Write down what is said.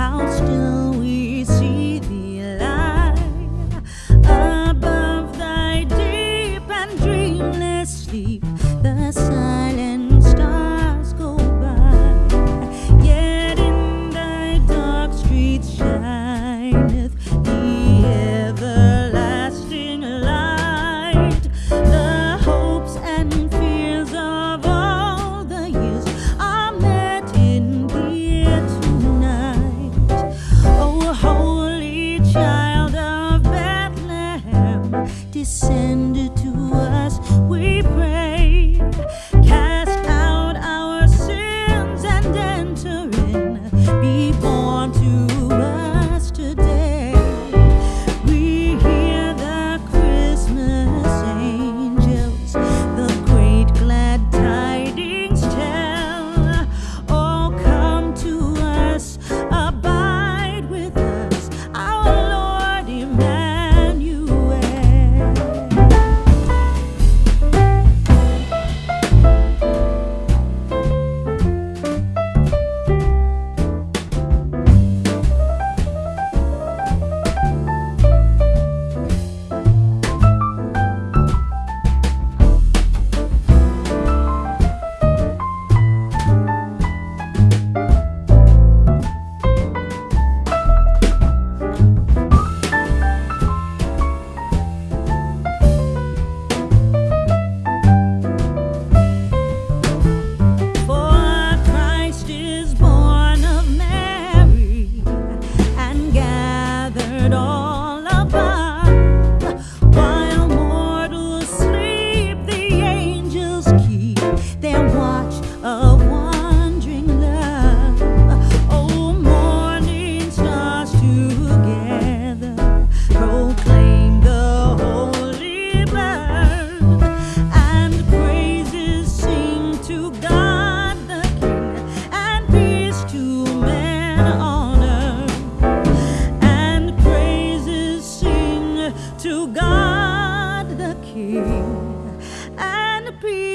house still. descended to us. We pray. and be